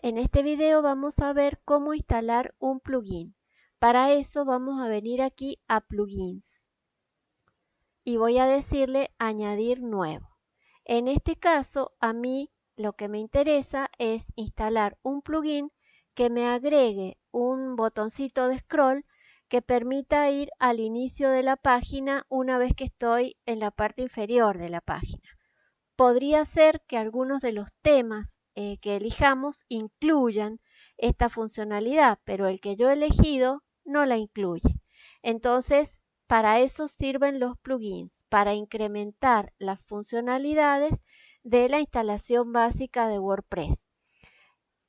En este video vamos a ver cómo instalar un plugin. Para eso vamos a venir aquí a plugins y voy a decirle añadir nuevo. En este caso a mí lo que me interesa es instalar un plugin que me agregue un botoncito de scroll que permita ir al inicio de la página una vez que estoy en la parte inferior de la página. Podría ser que algunos de los temas eh, que elijamos incluyan esta funcionalidad, pero el que yo he elegido no la incluye. Entonces, para eso sirven los plugins, para incrementar las funcionalidades de la instalación básica de WordPress.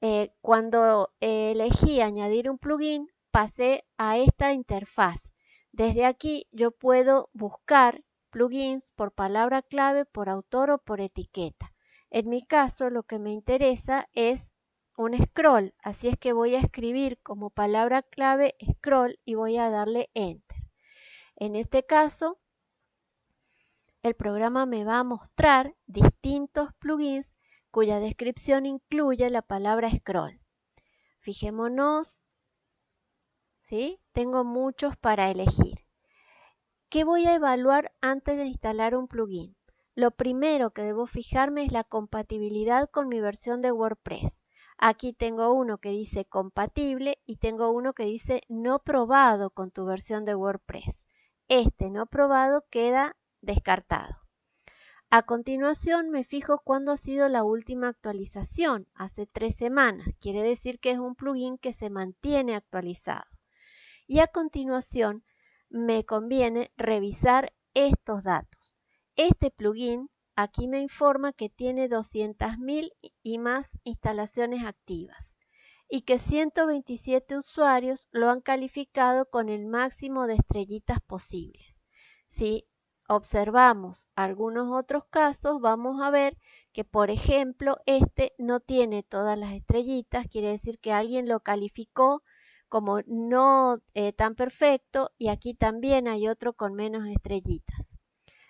Eh, cuando elegí añadir un plugin, pasé a esta interfaz. Desde aquí yo puedo buscar plugins por palabra clave, por autor o por etiqueta. En mi caso lo que me interesa es un scroll, así es que voy a escribir como palabra clave scroll y voy a darle enter. En este caso, el programa me va a mostrar distintos plugins cuya descripción incluye la palabra scroll. Fijémonos, ¿sí? Tengo muchos para elegir. ¿Qué voy a evaluar antes de instalar un plugin? Lo primero que debo fijarme es la compatibilidad con mi versión de WordPress. Aquí tengo uno que dice compatible y tengo uno que dice no probado con tu versión de WordPress. Este no probado queda descartado. A continuación me fijo cuándo ha sido la última actualización, hace tres semanas, quiere decir que es un plugin que se mantiene actualizado. Y a continuación me conviene revisar estos datos. Este plugin aquí me informa que tiene 200.000 y más instalaciones activas y que 127 usuarios lo han calificado con el máximo de estrellitas posibles. Si observamos algunos otros casos, vamos a ver que, por ejemplo, este no tiene todas las estrellitas, quiere decir que alguien lo calificó como no eh, tan perfecto y aquí también hay otro con menos estrellitas.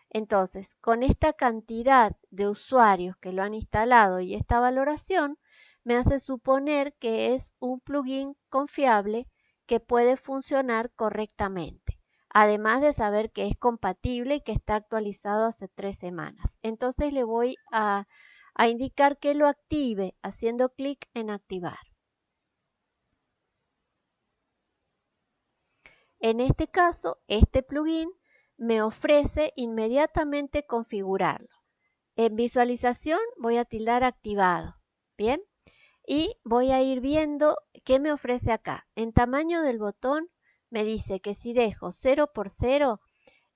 Entonces, con esta cantidad de usuarios que lo han instalado y esta valoración, me hace suponer que es un plugin confiable que puede funcionar correctamente. Además de saber que es compatible y que está actualizado hace tres semanas. Entonces le voy a, indicar que lo active haciendo clic en activar. En este caso, este plugin me ofrece inmediatamente configurarlo. En visualización voy a tildar activado. Bien. Y voy a ir viendo qué me ofrece acá. En tamaño del botón me dice que si dejo 0 por 0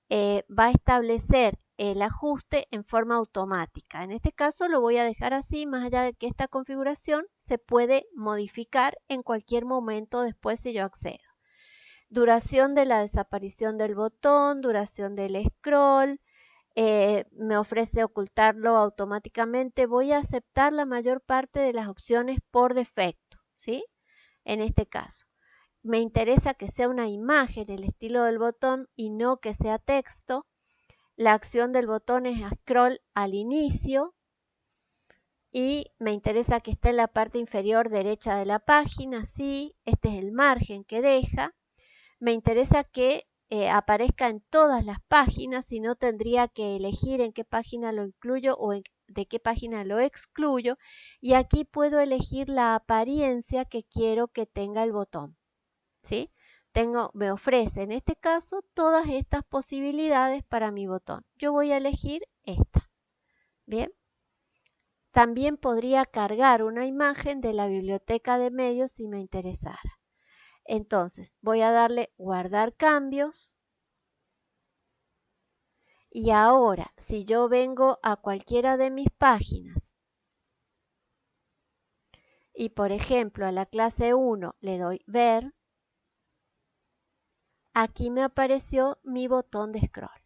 eh, va a establecer el ajuste en forma automática. En este caso lo voy a dejar así, más allá de que esta configuración se puede modificar en cualquier momento después si yo accedo duración de la desaparición del botón, duración del scroll, eh, me ofrece ocultarlo automáticamente. Voy a aceptar la mayor parte de las opciones por defecto, ¿sí? En este caso. Me interesa que sea una imagen, el estilo del botón, y no que sea texto. La acción del botón es scroll al inicio. Y me interesa que esté en la parte inferior derecha de la página, sí. Este es el margen que deja me interesa que eh, aparezca en todas las páginas y no tendría que elegir en qué página lo incluyo o de qué página lo excluyo y aquí puedo elegir la apariencia que quiero que tenga el botón ¿sí? Tengo, me ofrece en este caso todas estas posibilidades para mi botón. Yo voy a elegir esta bien también podría cargar una imagen de la biblioteca de medios si me interesara entonces voy a darle guardar cambios. Y ahora, si yo vengo a cualquiera de mis páginas y por ejemplo a la clase 1 le doy ver, aquí me apareció mi botón de scroll.